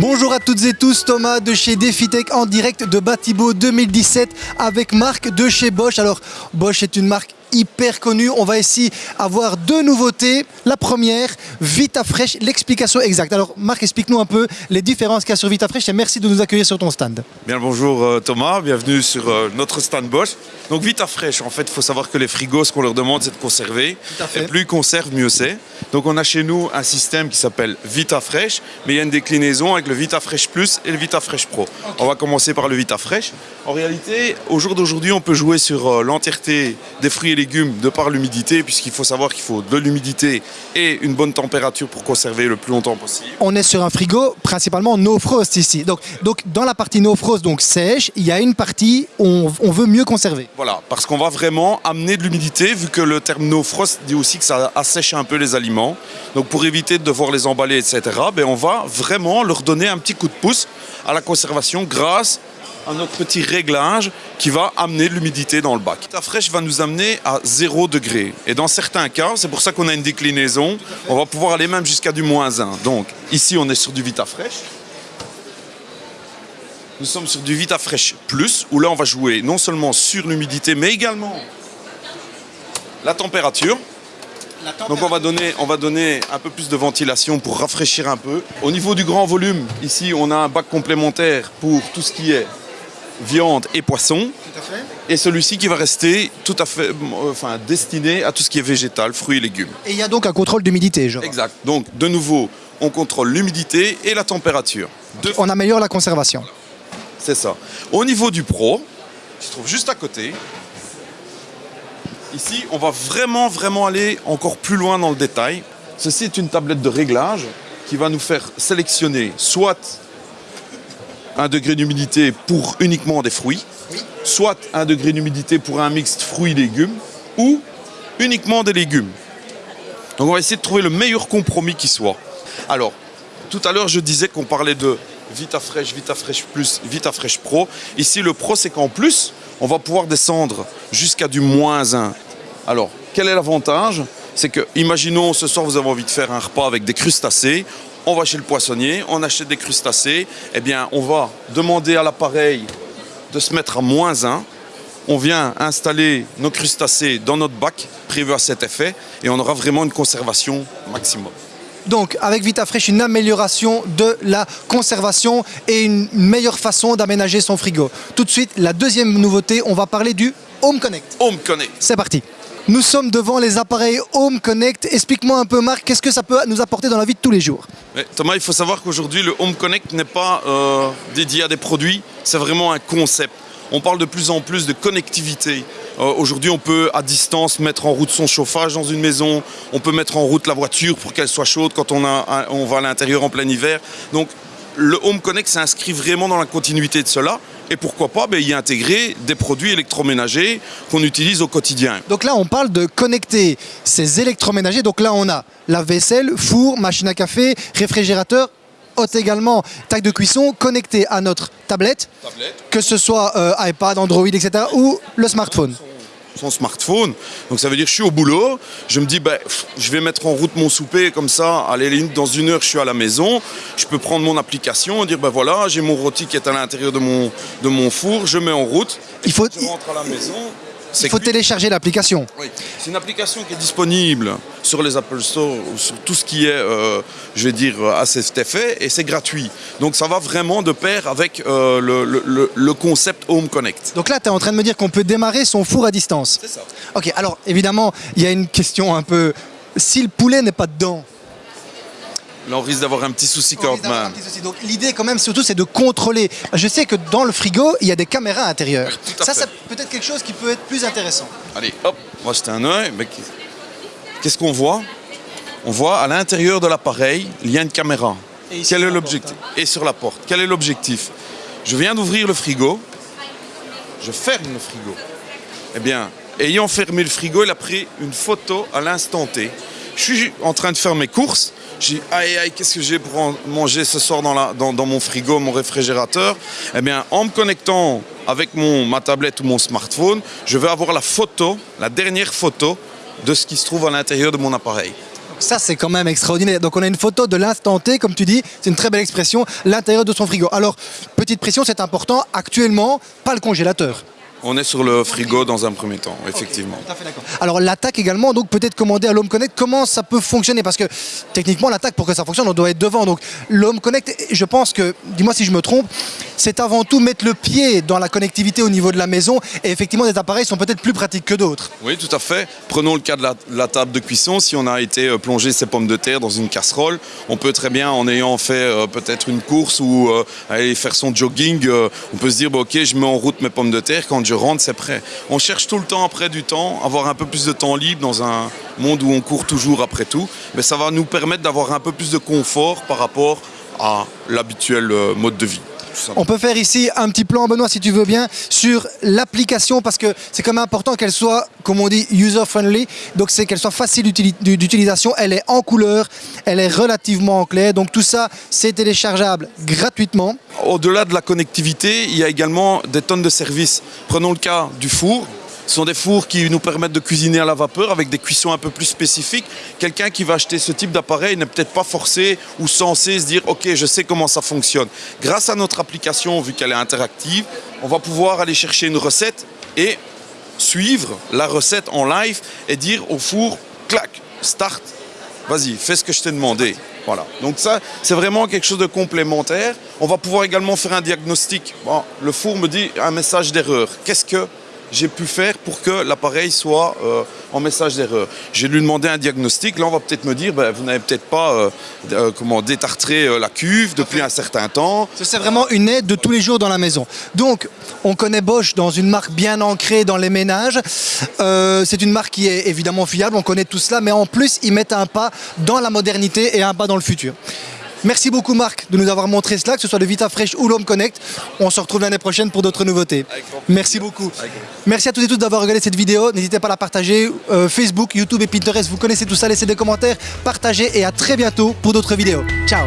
Bonjour à toutes et tous, Thomas de chez DefiTech en direct de Batibo 2017 avec Marc de chez Bosch. Alors Bosch est une marque hyper connue. On va ici avoir deux nouveautés. La première, VitaFresh, l'explication exacte. Alors Marc, explique-nous un peu les différences qu'il y a sur VitaFresh et merci de nous accueillir sur ton stand. Bien bonjour euh, Thomas, bienvenue sur euh, notre stand Bosch. Donc VitaFresh, en fait, il faut savoir que les frigos, ce qu'on leur demande, c'est de conserver. Et plus ils conservent, mieux c'est. Donc on a chez nous un système qui s'appelle VitaFresh, mais il y a une déclinaison avec le VitaFresh Plus et le VitaFresh Pro. On va commencer par le VitaFresh. En réalité, au jour d'aujourd'hui, on peut jouer sur euh, l'entièreté des fruits et légumes de par l'humidité, puisqu'il faut savoir qu'il faut de l'humidité et une bonne température pour conserver le plus longtemps possible. On est sur un frigo principalement no frost ici. Donc, donc dans la partie no frost, donc sèche, il y a une partie où on, on veut mieux conserver. Voilà, parce qu'on va vraiment amener de l'humidité, vu que le terme no frost dit aussi que ça assèche un peu les aliments. Donc pour éviter de devoir les emballer, etc., ben on va vraiment leur donner un petit coup de pouce à la conservation grâce à notre petit réglage qui va amener de l'humidité dans le bac. La fraîche va nous amener à 0 degré. Et dans certains cas, c'est pour ça qu'on a une déclinaison, on va pouvoir aller même jusqu'à du moins 1. Donc ici, on est sur du VitaFresh. Nous sommes sur du VitaFresh Plus, où là, on va jouer non seulement sur l'humidité, mais également la température. Donc on va, donner, on va donner un peu plus de ventilation pour rafraîchir un peu. Au niveau du grand volume, ici, on a un bac complémentaire pour tout ce qui est viande et poisson. Et celui-ci qui va rester tout à fait euh, enfin, destiné à tout ce qui est végétal, fruits et légumes. Et il y a donc un contrôle d'humidité, je. Exact. Donc, de nouveau, on contrôle l'humidité et la température. On améliore la conservation. C'est ça. Au niveau du Pro, qui se trouve juste à côté, ici, on va vraiment, vraiment aller encore plus loin dans le détail. Ceci est une tablette de réglage qui va nous faire sélectionner soit un degré d'humidité pour uniquement des fruits, soit un degré d'humidité pour un mixte fruits-légumes, ou uniquement des légumes. Donc on va essayer de trouver le meilleur compromis qui soit. Alors, tout à l'heure, je disais qu'on parlait de VitaFresh, VitaFresh Plus, VitaFresh Pro. Ici, le Pro, c'est qu'en plus, on va pouvoir descendre jusqu'à du moins 1. Alors, quel est l'avantage? C'est que, imaginons, ce soir, vous avez envie de faire un repas avec des crustacés. On va chez le poissonnier, on achète des crustacés. Eh bien, on va demander à l'appareil de se mettre à moins 1. On vient installer nos crustacés dans notre bac prévu à cet effet et on aura vraiment une conservation maximum. Donc, avec VitaFresh, une amélioration de la conservation et une meilleure façon d'aménager son frigo. Tout de suite, la deuxième nouveauté, on va parler du Home Connect. Home Connect. C'est parti. Nous sommes devant les appareils Home Connect. Explique-moi un peu, Marc, qu'est-ce que ça peut nous apporter dans la vie de tous les jours? Thomas, il faut savoir qu'aujourd'hui, le Home Connect n'est pas euh, dédié à des produits, c'est vraiment un concept. On parle de plus en plus de connectivité. Euh, Aujourd'hui, on peut à distance mettre en route son chauffage dans une maison, on peut mettre en route la voiture pour qu'elle soit chaude quand on va à l'intérieur en plein hiver. Donc, le Home Connect s'inscrit vraiment dans la continuité de cela. Et pourquoi pas ben, y intégrer des produits électroménagers qu'on utilise au quotidien. Donc là, on parle de connecter ces électroménagers. Donc là, on a la vaisselle, four, machine à café, réfrigérateur, hôte également, tac de cuisson, connecté à notre tablette, que ce soit euh, iPad, Android, etc. ou le smartphone. Son smartphone. Donc ça veut dire je suis au boulot, je me dis ben, je vais mettre en route mon souper comme ça, à la limite dans une heure je suis à la maison, je peux prendre mon application et dire ben voilà j'ai mon rôti qui est à l'intérieur de mon, de mon four, je mets en route, Il faut, je rentre à la maison. Il faut télécharger l'application. Oui. C'est une application qui est disponible sur les Apple Store, sur tout ce qui est, euh, je vais dire, à cet effet, et c'est gratuit. Donc ça va vraiment de pair avec euh, le- le concept Home Connect. Donc là, tu es en train de me dire qu'on peut démarrer son four à distance. C'est ça. Ok, alors évidemment, il y a une question un peu... Si le poulet n'est pas dedans, Là, on risque d'avoir un petit souci on quand même. Donc l'idée quand même surtout c'est de contrôler. Je sais que dans le frigo il y a des caméras intérieures. Ça c'est peut-être quelque chose qui peut être plus intéressant. Allez, hop, va jeter un œil. Mais Qu'est-ce qu'on voit? On voit à l'intérieur de l'appareil, il y a une caméra. Et Quel est l'objectif porte, Et sur la porte. Quel est l'objectif? Je viens d'ouvrir le frigo. Je ferme le frigo. Eh bien, ayant fermé le frigo, il a pris une photo à l'instant T. Je suis en train de faire mes courses. J'ai dit, aïe, aïe, qu'est-ce que j'ai pour manger ce soir dans, mon frigo, mon réfrigérateur? Eh bien, en me connectant avec ma tablette ou mon smartphone, je vais avoir la photo, la dernière photo de ce qui se trouve à l'intérieur de mon appareil. Ça, c'est quand même extraordinaire. Donc, on a une photo de l'instant T, comme tu dis, c'est une très belle expression, l'intérieur de son frigo. Alors, petite pression, c'est important. Actuellement, pas le congélateur. On est sur le frigo dans un premier temps, effectivement. Tout à fait d'accord. Alors l'attaque également, donc peut-être commander à l'Home Connect, comment ça peut fonctionner? Parce que techniquement l'attaque pour que ça fonctionne, on doit être devant. Donc l'Home Connect, je pense que, dis-moi si je me trompe, c'est avant tout mettre le pied dans la connectivité au niveau de la maison. Et effectivement, des appareils sont peut-être plus pratiques que d'autres. Oui, tout à fait. Prenons le cas de la, table de cuisson. Si on a été euh, plonger ses pommes de terre dans une casserole, on peut très bien, en ayant fait euh, peut-être une course ou euh, aller faire son jogging, on peut se dire, bah, ok, je mets en route mes pommes de terre. Quand je rentre, c'est prêt. On cherche tout le temps après du temps, avoir un peu plus de temps libre dans un monde où on court toujours après tout. Mais ça va nous permettre d'avoir un peu plus de confort par rapport à l'habituel mode de vie. On peut faire ici un petit plan, Benoît, si tu veux bien, sur l'application, parce que c'est quand même important qu'elle soit, comme on dit, user-friendly. Donc, c'est qu'elle soit facile d'utili- d'utilisation. Elle est en couleur, elle est relativement claire. Donc, tout ça, c'est téléchargeable gratuitement. Au-delà de la connectivité, il y a également des tonnes de services. Prenons le cas du four. Ce sont des fours qui nous permettent de cuisiner à la vapeur avec des cuissons un peu plus spécifiques. Quelqu'un qui va acheter ce type d'appareil n'est peut-être pas forcé ou censé se dire OK, je sais comment ça fonctionne. Grâce à notre application, vu qu'elle est interactive, on va pouvoir aller chercher une recette et suivre la recette en live et dire au four clac, start, vas-y, fais ce que je t'ai demandé. Voilà. Donc ça, c'est vraiment quelque chose de complémentaire. On va pouvoir également faire un diagnostic. Bon, le four me dit un message d'erreur. Qu'est-ce que j'ai pu faire pour que l'appareil soit euh, en message d'erreur J'ai lui demandé un diagnostic. Là, on va peut-être me dire, ben, vous n'avez peut-être pas euh, euh, comment détartré la cuve depuis un certain temps. C'est vraiment une aide de tous les jours dans la maison. Donc, on connaît Bosch dans une marque bien ancrée dans les ménages. C'est une marque qui est évidemment fiable, on connaît tout cela, mais en plus, ils mettent un pas dans la modernité et un pas dans le futur. Merci beaucoup Marc de nous avoir montré cela, que ce soit le Vita Fresh ou l'Home Connect. On se retrouve l'année prochaine pour d'autres nouveautés. Merci beaucoup. Merci à toutes et tous d'avoir regardé cette vidéo. N'hésitez pas à la partager. Euh, Facebook, YouTube et Pinterest, vous connaissez tout ça. Laissez des commentaires, partagez et à très bientôt pour d'autres vidéos. Ciao